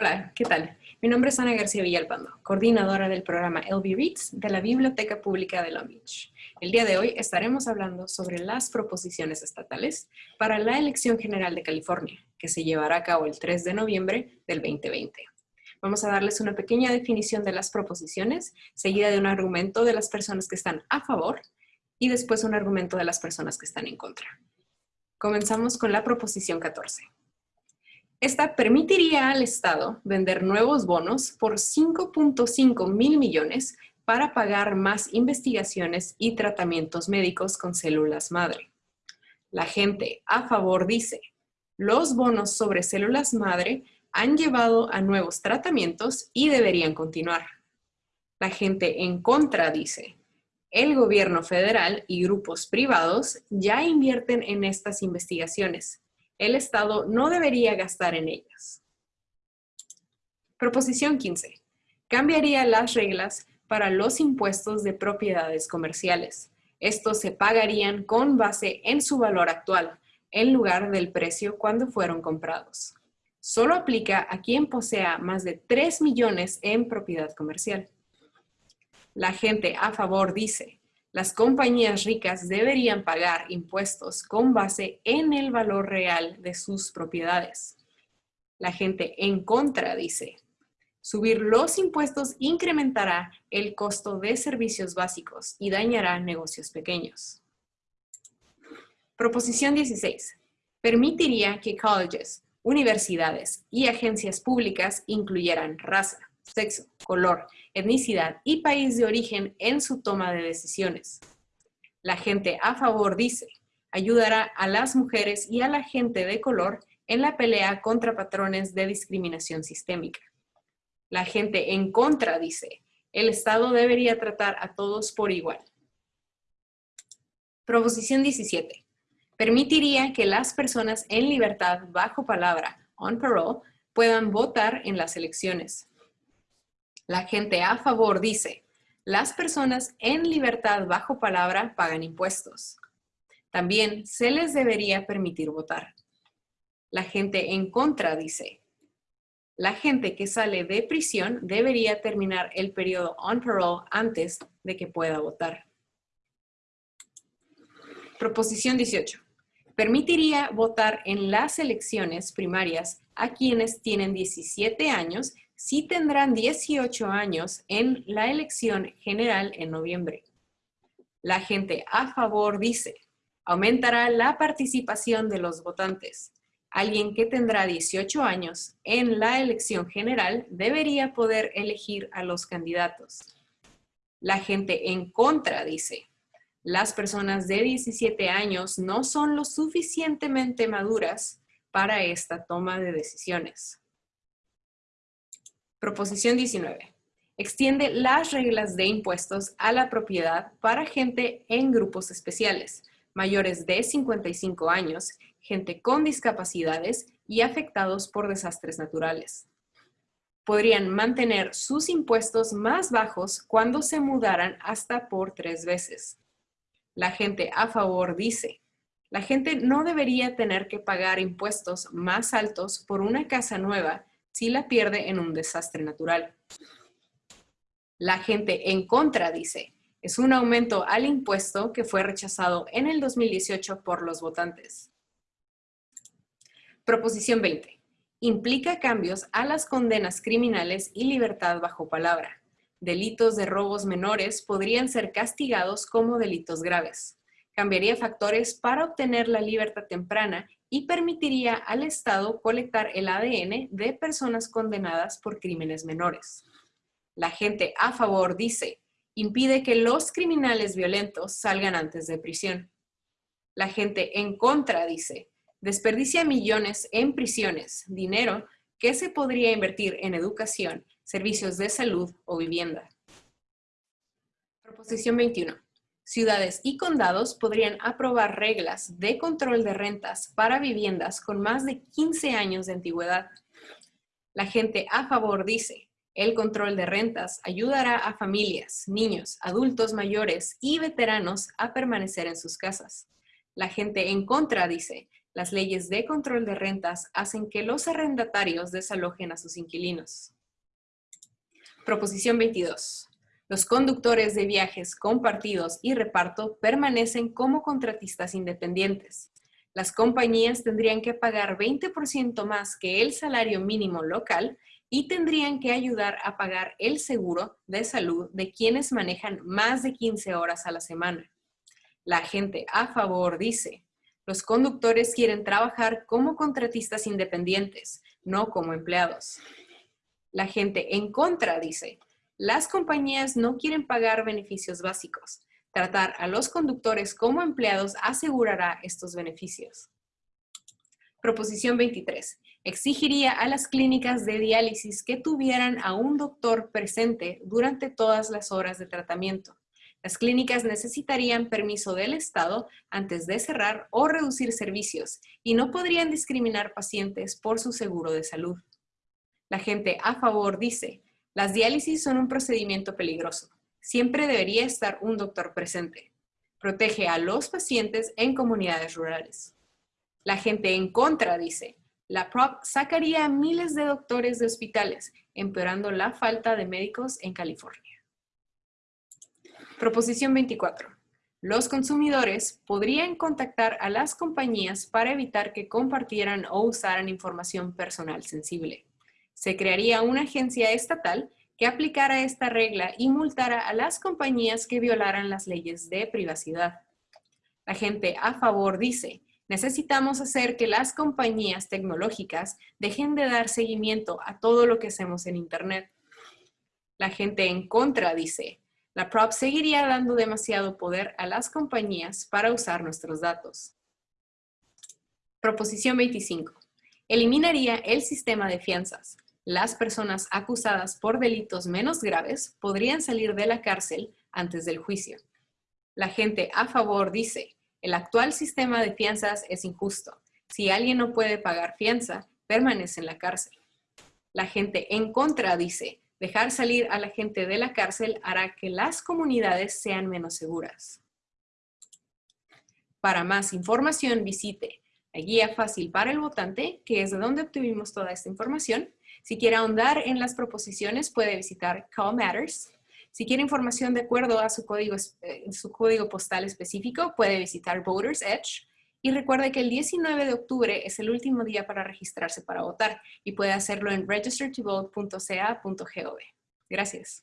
Hola, ¿qué tal? Mi nombre es Ana García Villalpando, coordinadora del programa LB Reads de la Biblioteca Pública de Long Beach. El día de hoy estaremos hablando sobre las proposiciones estatales para la elección general de California, que se llevará a cabo el 3 de noviembre del 2020. Vamos a darles una pequeña definición de las proposiciones, seguida de un argumento de las personas que están a favor y después un argumento de las personas que están en contra. Comenzamos con la proposición 14. Esta permitiría al Estado vender nuevos bonos por 5.5 mil millones para pagar más investigaciones y tratamientos médicos con células madre. La gente a favor dice, los bonos sobre células madre han llevado a nuevos tratamientos y deberían continuar. La gente en contra dice, el gobierno federal y grupos privados ya invierten en estas investigaciones el Estado no debería gastar en ellas. Proposición 15. Cambiaría las reglas para los impuestos de propiedades comerciales. Estos se pagarían con base en su valor actual, en lugar del precio cuando fueron comprados. Solo aplica a quien posea más de 3 millones en propiedad comercial. La gente a favor dice, las compañías ricas deberían pagar impuestos con base en el valor real de sus propiedades. La gente en contra dice, subir los impuestos incrementará el costo de servicios básicos y dañará negocios pequeños. Proposición 16. Permitiría que colleges, universidades y agencias públicas incluyeran raza, sexo, color, etnicidad y país de origen en su toma de decisiones. La gente a favor dice, ayudará a las mujeres y a la gente de color en la pelea contra patrones de discriminación sistémica. La gente en contra dice, el Estado debería tratar a todos por igual. Proposición 17. Permitiría que las personas en libertad bajo palabra, on parole, puedan votar en las elecciones. La gente a favor dice, las personas en libertad bajo palabra pagan impuestos. También se les debería permitir votar. La gente en contra dice, la gente que sale de prisión debería terminar el periodo on parole antes de que pueda votar. Proposición 18. Permitiría votar en las elecciones primarias a quienes tienen 17 años sí tendrán 18 años en la elección general en noviembre. La gente a favor dice, aumentará la participación de los votantes. Alguien que tendrá 18 años en la elección general debería poder elegir a los candidatos. La gente en contra dice, las personas de 17 años no son lo suficientemente maduras para esta toma de decisiones. Proposición 19. Extiende las reglas de impuestos a la propiedad para gente en grupos especiales, mayores de 55 años, gente con discapacidades y afectados por desastres naturales. Podrían mantener sus impuestos más bajos cuando se mudaran hasta por tres veces. La gente a favor dice, la gente no debería tener que pagar impuestos más altos por una casa nueva si la pierde en un desastre natural. La gente en contra dice, es un aumento al impuesto que fue rechazado en el 2018 por los votantes. Proposición 20. Implica cambios a las condenas criminales y libertad bajo palabra. Delitos de robos menores podrían ser castigados como delitos graves. Cambiaría factores para obtener la libertad temprana y permitiría al Estado colectar el ADN de personas condenadas por crímenes menores. La gente a favor dice, impide que los criminales violentos salgan antes de prisión. La gente en contra dice, desperdicia millones en prisiones, dinero que se podría invertir en educación, servicios de salud o vivienda. Proposición 21 ciudades y condados podrían aprobar reglas de control de rentas para viviendas con más de 15 años de antigüedad. La gente a favor dice, el control de rentas ayudará a familias, niños, adultos mayores y veteranos a permanecer en sus casas. La gente en contra dice, Las leyes de control de rentas hacen que los arrendatarios desalojen a sus inquilinos. Proposición 22. Los conductores de viajes compartidos y reparto permanecen como contratistas independientes. Las compañías tendrían que pagar 20% más que el salario mínimo local y tendrían que ayudar a pagar el seguro de salud de quienes manejan más de 15 horas a la semana. La gente a favor dice, los conductores quieren trabajar como contratistas independientes, no como empleados. La gente en contra dice, las compañías no quieren pagar beneficios básicos. Tratar a los conductores como empleados asegurará estos beneficios. Proposición 23. Exigiría a las clínicas de diálisis que tuvieran a un doctor presente durante todas las horas de tratamiento. Las clínicas necesitarían permiso del Estado antes de cerrar o reducir servicios y no podrían discriminar pacientes por su seguro de salud. La gente a favor dice, las diálisis son un procedimiento peligroso. Siempre debería estar un doctor presente. Protege a los pacientes en comunidades rurales. La gente en contra dice, la PROP sacaría a miles de doctores de hospitales, empeorando la falta de médicos en California. Proposición 24. Los consumidores podrían contactar a las compañías para evitar que compartieran o usaran información personal sensible. Se crearía una agencia estatal que aplicara esta regla y multara a las compañías que violaran las leyes de privacidad. La gente a favor dice, necesitamos hacer que las compañías tecnológicas dejen de dar seguimiento a todo lo que hacemos en Internet. La gente en contra dice, la PROP seguiría dando demasiado poder a las compañías para usar nuestros datos. Proposición 25. Eliminaría el sistema de fianzas. Las personas acusadas por delitos menos graves podrían salir de la cárcel antes del juicio. La gente a favor dice, el actual sistema de fianzas es injusto. Si alguien no puede pagar fianza, permanece en la cárcel. La gente en contra dice, Dejar salir a la gente de la cárcel hará que las comunidades sean menos seguras. Para más información visite la guía fácil para el votante, que es de donde obtuvimos toda esta información. Si quiere ahondar en las proposiciones, puede visitar Call Matters. Si quiere información de acuerdo a su código, eh, su código postal específico, puede visitar Voters Edge. Y recuerde que el 19 de octubre es el último día para registrarse para votar y puede hacerlo en registertovote.ca.gov. Gracias.